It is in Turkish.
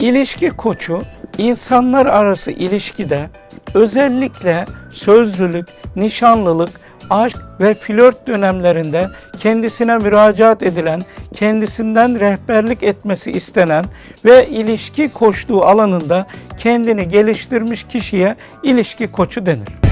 İlişki koçu insanlar arası ilişkide özellikle sözlülük, nişanlılık, aşk ve flört dönemlerinde kendisine müracaat edilen, kendisinden rehberlik etmesi istenen ve ilişki koçluğu alanında kendini geliştirmiş kişiye ilişki koçu denir.